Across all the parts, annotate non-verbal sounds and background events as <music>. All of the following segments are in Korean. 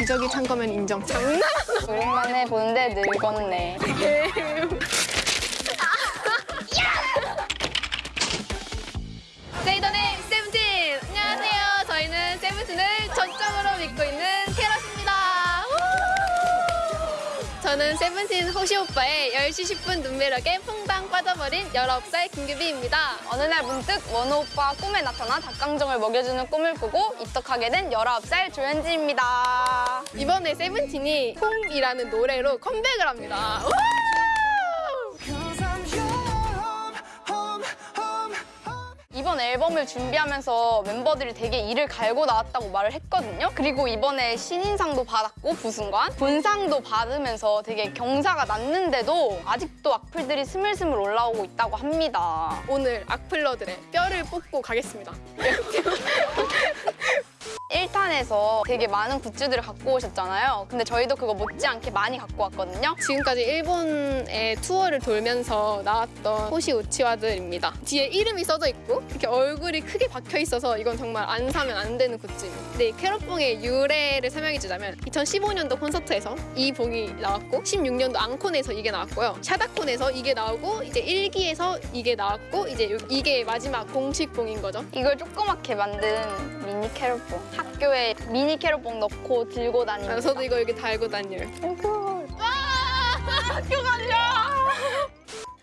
기저귀 찬 거면 인정. 장난? 오랜만에 보는데 늙었네. <laughs> 저는 세븐틴 호시 오빠의 10시 10분 눈매력에 퐁당 빠져버린 19살 김규비입니다. 어느 날 문득 원호 오빠 꿈에 나타나 닭강정을 먹여주는 꿈을 꾸고 입덕하게 된 19살 조현지입니다. 이번에 세븐틴이 홈이라는 노래로 컴백을 합니다. 우! 이번 앨범을 준비하면서 멤버들이 되게 이를 갈고 나왔다고 말을 했거든요. 그리고 이번에 신인상도 받았고 부승관, 본상도 받으면서 되게 경사가 났는데도 아직도 악플들이 스물스물 올라오고 있다고 합니다. 오늘 악플러들의 뼈를 뽑고 가겠습니다. <laughs> 1탄에서 되게 많은 굿즈들을 갖고 오셨잖아요. 근데 저희도 그거 못지않게 많이 갖고 왔거든요. 지금까지 일본의 투어를 돌면서 나왔던 호시 우치와들입니다. 뒤에 이름이 써져 있고 이렇게 얼굴이 크게 박혀 있어서 이건 정말 안 사면 안 되는 굿즈입니다. 근데 이 캐럿봉의 유래를 설명해 주자면 2015년도 콘서트에서 이 봉이 나왔고 16년도 앙콘에서 이게 나왔고요. 샤다콘에서 이게 나오고 이제 1기에서 이게 나왔고 이제 요- 이게 마지막 공식 봉인 거죠. 이걸 조그맣게 만든 미니 캐럿봉. 학교에 미니 캐럿봉 넣고 들고 다니는 아, 저도 이거 여기 달고 다녀요. 아이고. 학교 가려!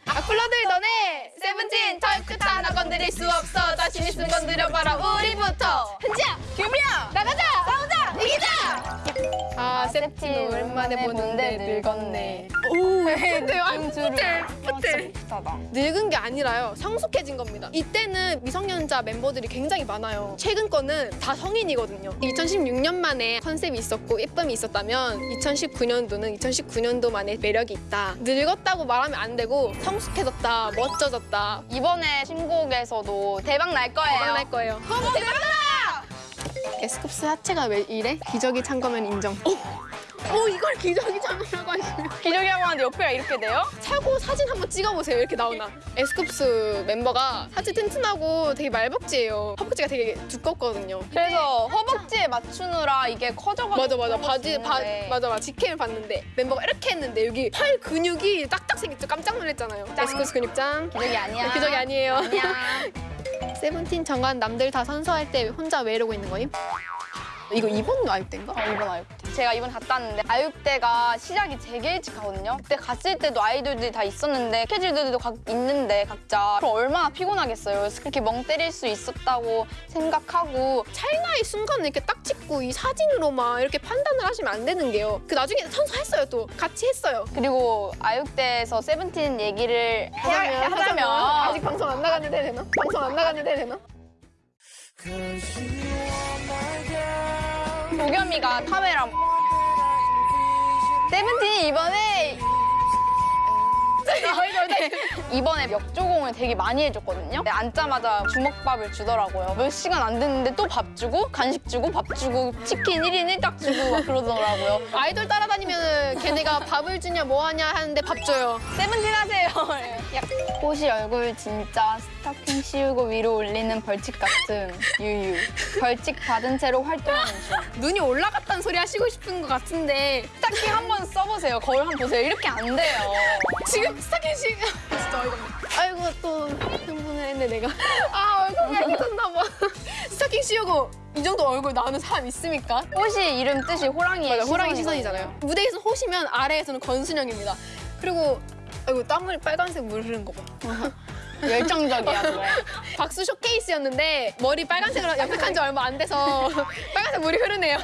악플러들 너네 세븐틴 털끝 하나 건드릴 수 없어. 자신 있으면 건드려봐라. 우리부터. 현지야 규미야 나가자. 싸우자. 이기자. 아 세븐틴 오랜만에 보는데 늙었네. 오 근데 완 푸틀 푸틀 비슷하다. 늙은 게 아니라요. 성숙해진 겁니다. 이때는 미성년자 멤버들이 굉장히 많아요. 최근 거는 다 성인이거든요. 2016년 만에 컨셉이 있었고 예쁨이 있었다면 2019년도는 2019년도만의 매력이 있다. 늙었다고 말하면 안 되고 성숙해졌다 멋져졌다. 이번에 신곡에서도 대박 날 거예요. 대박 날 거예요. 허브 대박 나 에스쿱스 하체가 왜 이래? 기저귀 찬 거면 인정. 오, 오 이걸 기저귀 찬거라고 하시면 기저귀라고 하는데 옆에가 이렇게 돼요? 차고 사진 한번 찍어보세요. 이렇게 나오나. 에스쿱스 멤버가 하체 튼튼하고 되게 말벅지예요. 허벅지가 되게 두껍거든요. 그래서 허벅지에 맞추느라 이게 커져가지고 맞아 맞아 바지 바, 거였는데 맞아 맞아 직캠을 봤는데 멤버가 이렇게 했는데 여기 팔 근육이 딱딱 생겼죠 깜짝 놀랐잖아요 에스쿱스 근육장 기저귀 아니야. 기저귀 아니에요 아니야. <laughs> 세븐틴 정관 남들 다 선서할 때 혼자 왜 이러고 있는 거임? 이거 이번 아육 때인가? 어, 이번 아육대. 제가 이번 갔다 왔는데 아육대가 시작이 되게 일찍 하거든요. 그때 갔을 때도 아이돌들이 다 있었는데 스케줄들도 각 있는데 각자 그럼 얼마나 피곤하겠어요. 그래서 그렇게 멍 때릴 수 있었다고 생각하고 찰나의 순간을 이렇게 딱 찍고 이 사진으로만 이렇게 판단을 하시면 안 되는 게요 그 나중에 선서했어요 또 같이 했어요 그리고 아육대에서 세븐틴 얘기를 해야, 하자면, 하자면 아직 방송 안 나갔는데 되나? 방송 안 나갔는데 되나? 도겸이가 카메라. 세븐틴이 이번에 이번에 역조공을 되게 많이 해줬거든요. 근데 앉자마자 주먹밥을 주더라고요. 몇 시간 안 됐는데 또 밥 주고 간식 주고 밥 주고 치킨 1인 1닭 주고 막 그러더라고요. 아이돌 따라다니면은 걔네가 밥을 주냐 뭐 하냐 하는데 밥 줘요. 세븐틴 하세요. <laughs> 호시 얼굴 진짜 스타킹 씌우고 위로 올리는 벌칙 같은 유유. 벌칙 받은 채로 활동하는 중. 눈이 올라갔다는 소리 하시고 싶은 것 같은데 스타킹 한번 써보세요. 거울 한번 보세요. 이렇게 안 돼요. 지금 스타킹 씨 진짜 어이가 없네. 아이고 또 흥분을 했네 내가. 아 얼굴이 깨졌나 봐. 스타킹 씌우고 이 정도 얼굴 나오는 사람 있습니까? 호시 이름 뜻이 호랑이의 맞아, 호랑이. 시선이잖아요. 무대에서 호시면 아래에서는 권순영입니다. 그리고 아이고 땀을 빨간색 물 흐른 거 봐. 열정적이야, 그래. 박수 쇼케이스였는데 머리 빨간색으로 염색한 지 얼마 안 돼서 빨간색 물이 흐르네요.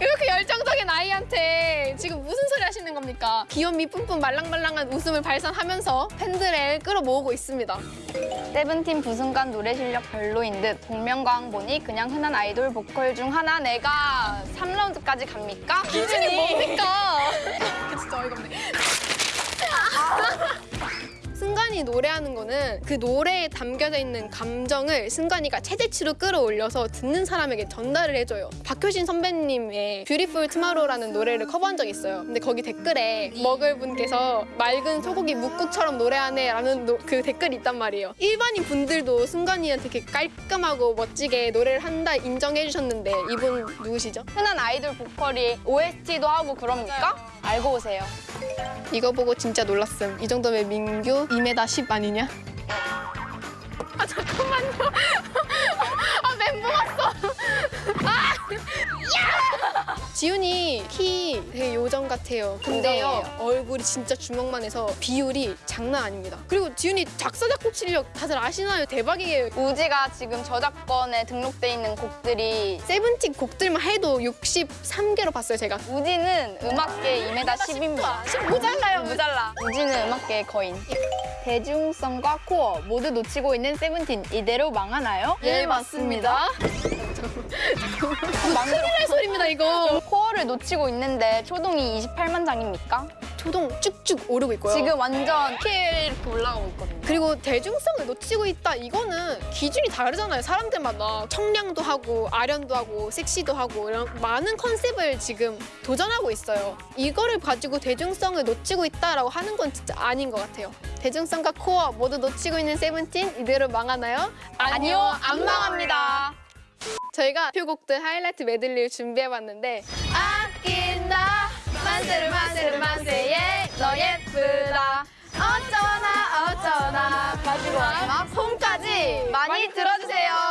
이렇게 열정적인 아이한테 지금 무슨 소리 하시는 겁니까? 귀염미 뿜뿜 말랑말랑한 웃음을 발산하면서 팬들을 끌어모으고 있습니다. 세븐틴 부승관 노래 실력 별로인 듯 복면가왕 보니 그냥 흔한 아이돌 보컬 중 하나 내가 3라운드까지 갑니까? 기준이 뭡니까? 승관이 노래하는 거는 그 노래에 담겨져 있는 감정을 승관이가 최대치로 끌어올려서 듣는 사람에게 전달을 해줘요. 박효신 선배님의 Beautiful Tomorrow라는 노래를 커버한 적이 있어요. 근데 거기 댓글에 어느 분께서 맑은 소고기 뭇국처럼 노래하네 라는 노- 그 댓글이 있단 말이에요. 일반인 분들도 승관이한테 이렇게 깔끔하고 멋지게 노래를 한다 인정해 주셨는데 이분 누구시죠? 흔한 아이돌 보컬이 OST도 하고 그럽니까? 알고 오세요. 이거 보고 진짜 놀랐음. 이 정도면 민규 2m 10 아니냐? 아 잠깐만요. <laughs> 아 멘붕 왔어. 아! 야! 지훈이 키 되게 요정 같아요. 근데요 요정이에요. 얼굴이 진짜 주먹만 해서 비율이 장난 아닙니다. 그리고 지훈이 작사 작곡 실력 다들 아시나요? 대박이에요. 우지가 지금 저작권에 등록돼 있는 곡들이 세븐틴 곡들만 해도 63개로 봤어요 제가. 우지는 음악계 2m 10입니다. 10 모자라요. 무잘라. 우지는 음악계의 거인. 대중성과 코어 모두 놓치고 있는 세븐틴 이대로 망하나요? 예 맞습니다. 큰일 날 소리입니다 이거. 코어를 놓치고 있는데 초동이 28만 장입니까? 초동 쭉쭉 오르고 있고요. 지금 완전 킬 이렇게 올라가고 있거든요. 그리고 대중성을 놓치고 있다 이거는 기준이 다르잖아요 사람들마다 청량도 하고 아련도 하고 섹시도 하고 이런 많은 컨셉을 지금 도전하고 있어요 이거를 가지고 대중성을 놓치고 있다라고 하는 건 진짜 아닌 것 같아요 대중성과 코어 모두 놓치고 있는 세븐틴 이대로 망하나요? 아니요, 안 망합니다. 저희가 표곡들 하이라이트 메들리를 준비해봤는데 아낀다 만세를 만세를 만세예 너 예쁘다. 어쩌나 어쩌나. 마지막 홈까지 많이 들어주세요.